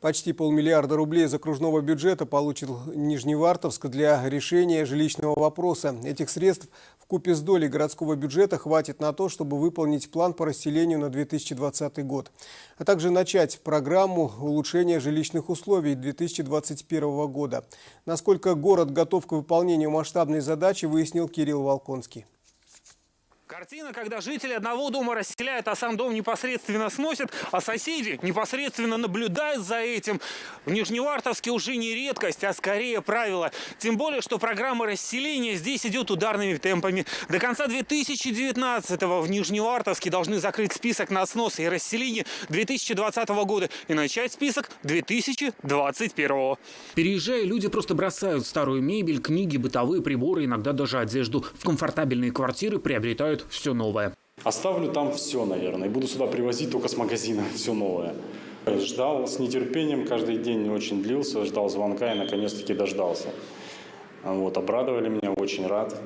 Почти полмиллиарда рублей из окружного бюджета получил Нижневартовск для решения жилищного вопроса. Этих средств в купе с долей городского бюджета хватит на то, чтобы выполнить план по расселению на 2020 год, а также начать программу улучшения жилищных условий 2021 года. Насколько город готов к выполнению масштабной задачи, выяснил Кирилл Волконский. Картина, когда жители одного дома расселяют, а сам дом непосредственно сносят, а соседи непосредственно наблюдают за этим. В Нижневартовске уже не редкость, а скорее правило. Тем более, что программа расселения здесь идет ударными темпами. До конца 2019-го в Нижневартовске должны закрыть список на снос и расселение 2020 года и начать список 2021. Переезжая, люди просто бросают старую мебель, книги, бытовые приборы, иногда даже одежду. В комфортабельные квартиры приобретают покупают все новое. Оставлю там все, наверное, и буду сюда привозить только с магазина все новое. Ждал с нетерпением, каждый день очень длился, ждал звонка и наконец-таки дождался. Вот, обрадовали меня, очень рад,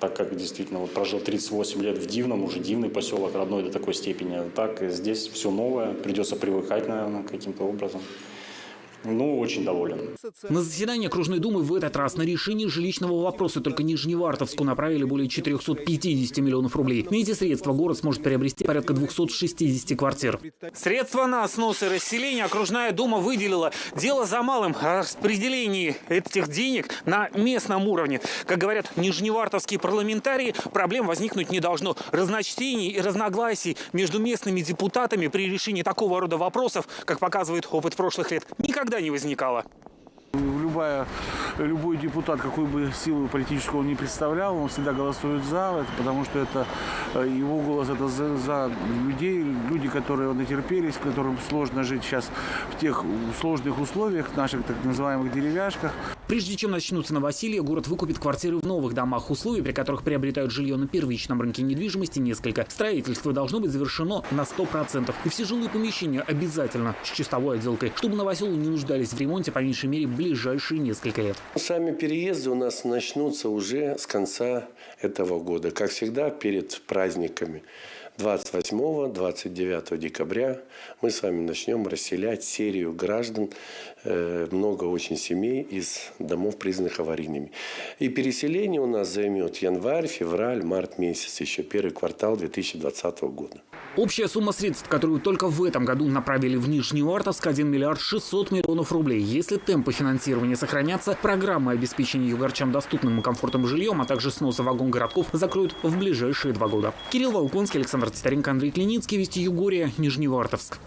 так как действительно вот прожил 38 лет в Дивном, уже дивный поселок, родной до такой степени. Так здесь все новое, придется привыкать, наверное, каким-то образом. Ну, очень доволен. На заседание окружной думы в этот раз на решение жилищного вопроса только Нижневартовску направили более 450 миллионов рублей. На эти средства город сможет приобрести порядка 260 квартир. Средства на снос и расселение окружная дума выделила. Дело за малым о распределении этих денег на местном уровне. Как говорят нижневартовские парламентарии, проблем возникнуть не должно. Разночтений и разногласий между местными депутатами при решении такого рода вопросов, как показывает опыт прошлых лет, никогда никогда не возникало. Любая, любой депутат, какую бы силу политическую он не представлял, он всегда голосует за, это, потому что это э, его голос это за, за людей, люди, которые натерпелись, которым сложно жить сейчас в тех сложных условиях, наших так называемых деревяшках. Прежде чем начнутся новоселье, город выкупит квартиры в новых домах. Условий, при которых приобретают жилье на первичном рынке недвижимости, несколько. Строительство должно быть завершено на 100%. И все жилые помещения обязательно с чистовой отделкой, чтобы новоселы не нуждались в ремонте по меньшей мере ближайшие несколько лет. Сами переезды у нас начнутся уже с конца этого года. Как всегда, перед праздниками. 28-29 декабря мы с вами начнем расселять серию граждан, э, много очень семей из домов, признанных аварийными. И переселение у нас займет январь, февраль, март месяц, еще первый квартал 2020 года. Общая сумма средств, которую только в этом году направили в Нижневартовск, 1 миллиард 600 миллионов рублей. Если темпы финансирования сохранятся, программы обеспечения югорчан доступным и комфортным жильем, а также сноса вагон городков закроют в ближайшие два года. Кирилл Волконский, Александр Титаренко, Андрей Клиницкий, Вести Югория, Нижневартовск.